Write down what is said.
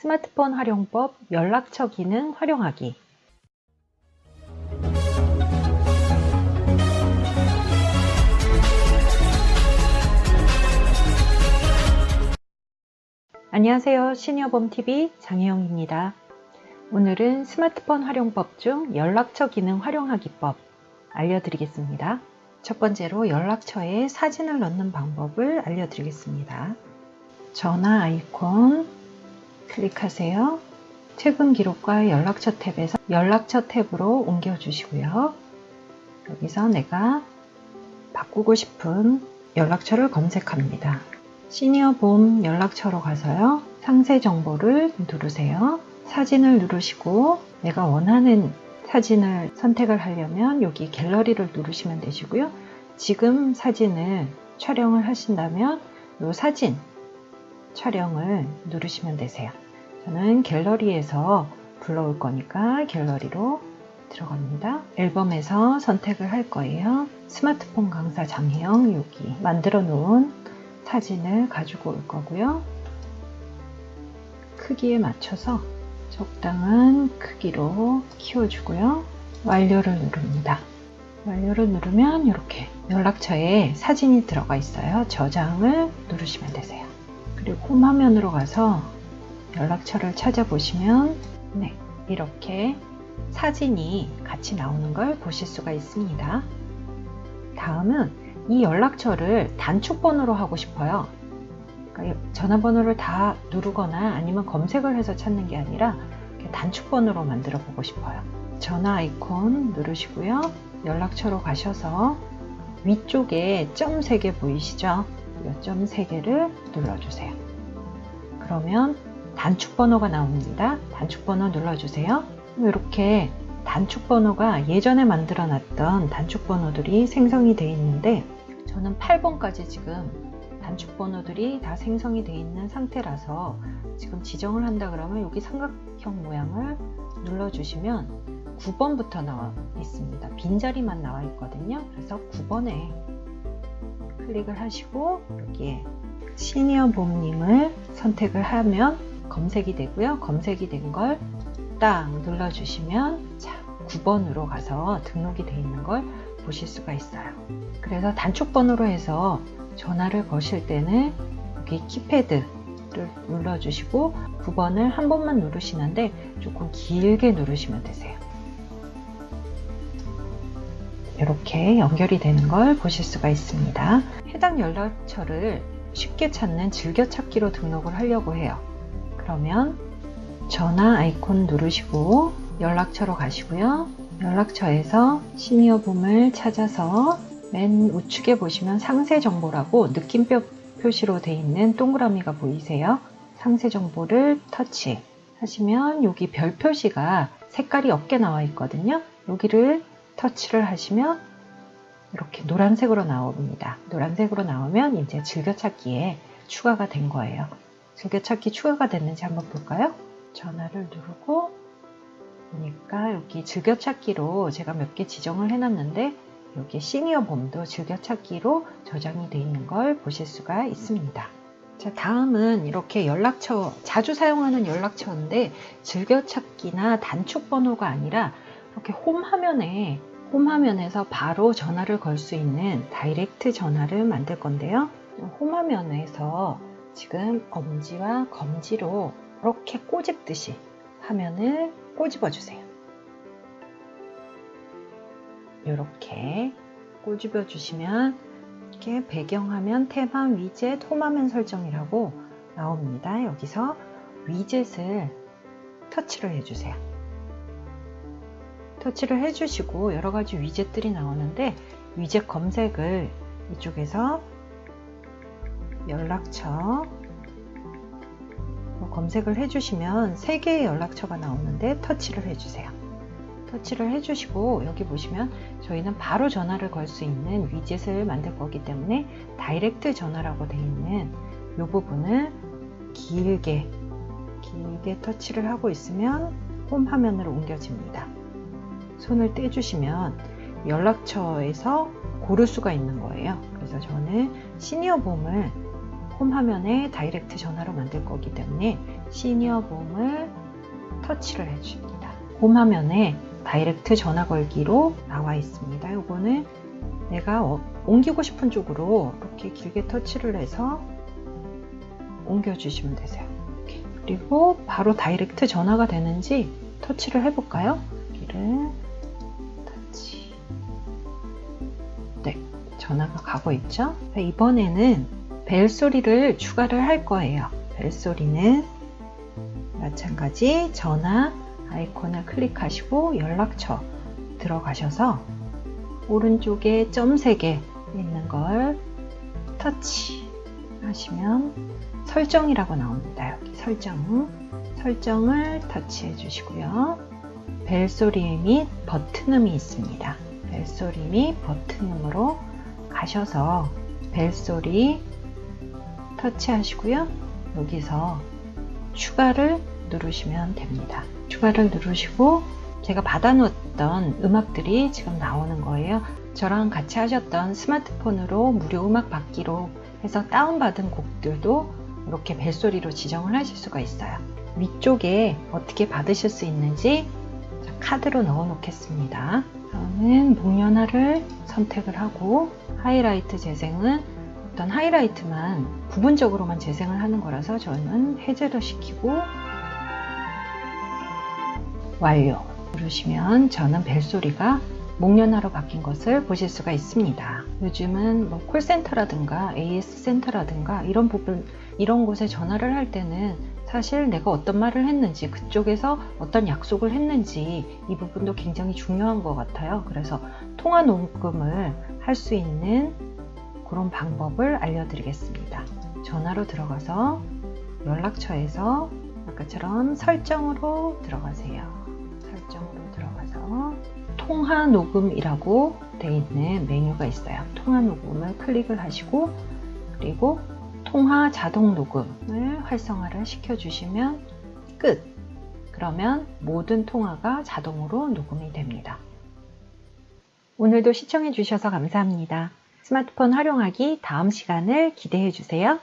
스마트폰 활용법 연락처 기능 활용하기 안녕하세요. 시니어범TV 장혜영입니다. 오늘은 스마트폰 활용법 중 연락처 기능 활용하기법 알려드리겠습니다. 첫 번째로 연락처에 사진을 넣는 방법을 알려드리겠습니다. 전화 아이콘 클릭하세요. 최근 기록과 연락처 탭에서 연락처 탭으로 옮겨 주시고요. 여기서 내가 바꾸고 싶은 연락처를 검색합니다. 시니어 봄 연락처로 가서요. 상세 정보를 누르세요. 사진을 누르시고 내가 원하는 사진을 선택을 하려면 여기 갤러리를 누르시면 되시고요. 지금 사진을 촬영을 하신다면 이 사진 촬영을 누르시면 되세요. 저는 갤러리에서 불러올 거니까 갤러리로 들어갑니다. 앨범에서 선택을 할 거예요. 스마트폰 강사 장혜영 여기 만들어 놓은 사진을 가지고 올 거고요. 크기에 맞춰서 적당한 크기로 키워주고요. 완료를 누릅니다. 완료를 누르면 이렇게 연락처에 사진이 들어가 있어요. 저장을 누르시면 되세요. 그리고 홈 화면으로 가서 연락처를 찾아보시면 네, 이렇게 사진이 같이 나오는 걸 보실 수가 있습니다. 다음은 이 연락처를 단축번호로 하고 싶어요. 그러니까 전화번호를 다 누르거나 아니면 검색을 해서 찾는 게 아니라 단축번호로 만들어 보고 싶어요. 전화 아이콘 누르시고요. 연락처로 가셔서 위쪽에 점 3개 보이시죠? 이 점 3개를 눌러주세요. 그러면 단축 번호가 나옵니다. 단축 번호 눌러주세요. 이렇게 단축 번호가 예전에 만들어 놨던 단축 번호들이 생성이 되어 있는데 저는 8번까지 지금 단축 번호들이 다 생성이 되어 있는 상태라서 지금 지정을 한다 그러면 여기 삼각형 모양을 눌러 주시면 9번부터 나와 있습니다. 빈자리만 나와 있거든요. 그래서 9번에 클릭을 하시고 여기에 시니어 봄님을 선택을 하면 검색이 되고요. 검색이 된 걸 딱 눌러주시면 자 9번으로 가서 등록이 되어 있는 걸 보실 수가 있어요. 그래서 단축번호로 해서 전화를 거실 때는 여기 키패드를 눌러주시고 9번을 한 번만 누르시는데 조금 길게 누르시면 되세요. 이렇게 연결이 되는 걸 보실 수가 있습니다. 해당 연락처를 쉽게 찾는 즐겨찾기로 등록을 하려고 해요. 그러면 전화 아이콘 누르시고 연락처로 가시고요. 연락처에서 시니어봄을 찾아서 맨 우측에 보시면 상세 정보라고 느낌표 표시로 되어 있는 동그라미가 보이세요? 상세 정보를 터치 하시면 여기 별 표시가 색깔이 없게 나와 있거든요. 여기를 터치를 하시면 이렇게 노란색으로 나옵니다. 노란색으로 나오면 이제 즐겨찾기에 추가가 된 거예요. 즐겨찾기 추가가 됐는지 한번 볼까요? 전화를 누르고 보니까 여기 즐겨찾기로 제가 몇 개 지정을 해놨는데 여기 시니어 봄도 즐겨찾기로 저장이 되어 있는 걸 보실 수가 있습니다. 자, 다음은 이렇게 연락처, 자주 사용하는 연락처인데 즐겨찾기나 단축 번호가 아니라 이렇게 홈 화면에 홈 화면에서 바로 전화를 걸 수 있는 다이렉트 전화를 만들 건데요. 홈 화면에서 지금 엄지와 검지로 이렇게 꼬집듯이 화면을 꼬집어 주세요. 이렇게 꼬집어 주시면 이렇게 배경화면, 태반, 위젯, 홈화면 설정이라고 나옵니다. 여기서 위젯을 터치를 해주세요. 터치를 해주시고 여러가지 위젯들이 나오는데 위젯 검색을 이쪽에서 연락처 검색을 해주시면 3개의 연락처가 나오는데 터치를 해주세요. 터치를 해주시고 여기 보시면 저희는 바로 전화를 걸 수 있는 위젯을 만들 거기 때문에 direct 전화라고 되어 있는 이 부분을 길게 길게 터치를 하고 있으면 홈 화면으로 옮겨집니다. 손을 떼주시면 연락처에서 고를 수가 있는 거예요. 그래서 저는 시니어 봄을 홈 화면에 direct 전화로 만들 거기 때문에 시니어 봄을 터치를 해줍니다. 홈 화면에 direct 전화 걸기로 나와 있습니다. 요거는 내가 어, 옮기고 싶은 쪽으로 이렇게 길게 터치를 해서 옮겨주시면 되세요. 그리고 바로 direct 전화가 되는지 터치를 해볼까요? 여기를 터치. 네, 전화가 가고 있죠? 이번에는 벨 소리를 추가를 할 거예요. 벨 소리는 마찬가지 전화 아이콘을 클릭하시고 연락처 들어가셔서 오른쪽에 점 3개 있는 걸 터치 하시면 설정이라고 나옵니다. 여기 설정 설정을 터치해 주시고요. 벨소리 및 버튼음이 있습니다. 벨소리 및 버튼음으로 가셔서 벨소리 터치하시고요. 여기서 추가를 누르시면 됩니다. 추가를 누르시고 제가 받아놓았던 음악들이 지금 나오는 거예요. 저랑 같이 하셨던 스마트폰으로 무료 음악 받기로 해서 다운받은 곡들도 이렇게 벨소리로 지정을 하실 수가 있어요. 위쪽에 어떻게 받으실 수 있는지 카드로 넣어 놓겠습니다. 저는 목련화를 선택을 하고 하이라이트 재생은 어떤 하이라이트만 부분적으로만 재생을 하는 거라서 저는 해제를 시키고 완료 누르시면 저는 벨소리가 목련화로 바뀐 것을 보실 수가 있습니다. 요즘은 뭐 콜센터라든가 AS 센터라든가 이런 부분 이런 곳에 전화를 할 때는 사실 내가 어떤 말을 했는지 그쪽에서 어떤 약속을 했는지 이 부분도 굉장히 중요한 것 같아요. 그래서 통화 녹음을 할 수 있는 그런 방법을 알려드리겠습니다. 전화로 들어가서 연락처에서 아까처럼 설정으로 들어가세요. 설정으로 들어가서 통화 녹음이라고 되어 있는 메뉴가 있어요. 통화 녹음을 클릭을 하시고 그리고 통화 자동 녹음을 활성화를 시켜 주시면 끝! 그러면 모든 통화가 자동으로 녹음이 됩니다. 오늘도 시청해 주셔서 감사합니다. 스마트폰 활용하기 다음 시간을 기대해 주세요.